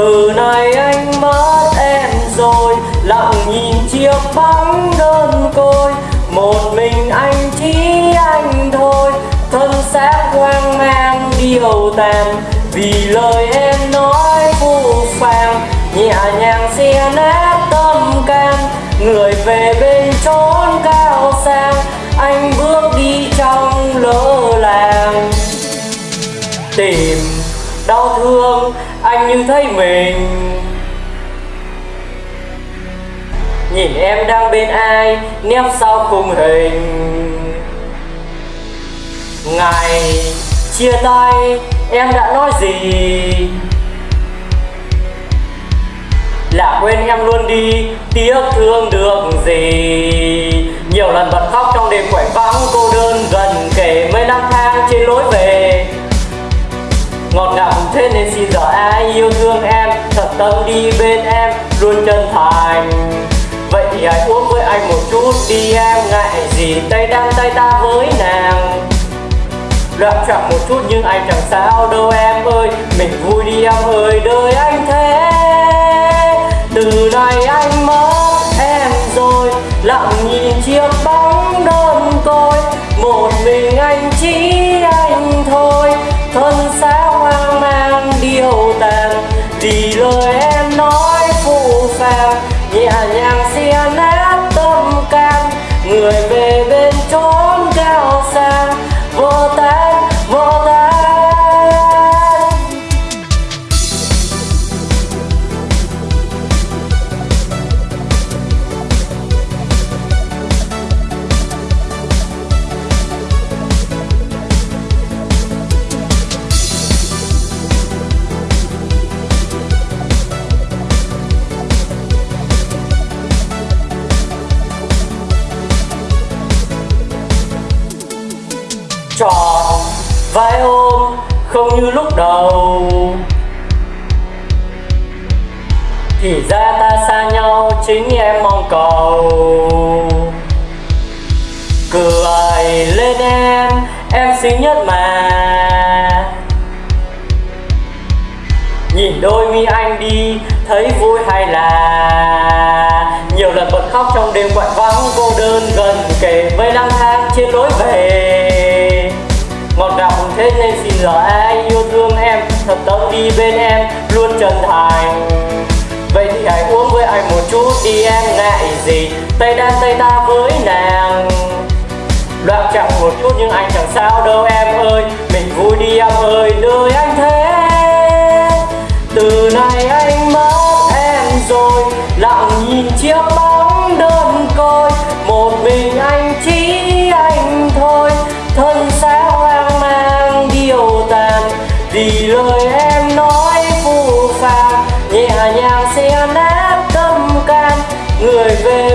từ nay anh mất em rồi, lặng nhìn chiếc bóng đơn côi. Một mình anh chỉ anh thôi, thân xác hoang mang, điều tàn vì lời em với mình. Nhìn em đang bên ai nép sau khung hình. Ngày chia tay, em đã nói gì? Là quên em luôn đi tiếc thương được gì? Nhiều lần bật khóc trong đêm quạnh vắng, cô đơn gần kể mấy năm tháng trên lối về thế nên xin giờ ai yêu thương em, thật tâm đi bên em, luôn chân thành. Vậy thì hãy uống với anh một chút đi em, ngại gì tay đang tay ta với nàng. Loạn trọng một chút nhưng anh chẳng sao đâu em ơi, mình vui đi em ơi đời anh em nói phù phàng nhẹ nhàng xia nát tâm can. Người về bên tròn, vai ôm không như lúc đầu. Thì ra ta xa nhau chính em mong cầu. Cười lên em em xinh nhất mà. Nhìn đôi mi anh đi, thấy vui hay là. Nhiều lần bật khóc trong đêm quạnh vắng, cô đơn gần kề với lang thang trên lối về thế nên xin giờ ai yêu thương em, thật tâm đi bên em, luôn chân thành. Vậy thì hãy uống với anh một chút đi em, ngại gì? Tay đan tay ta với nàng. Loạn chậm một chút nhưng anh chẳng sao đâu em ơi, mình vui em nói phù phàng nhẹ nhàng xe nát tâm can. Người về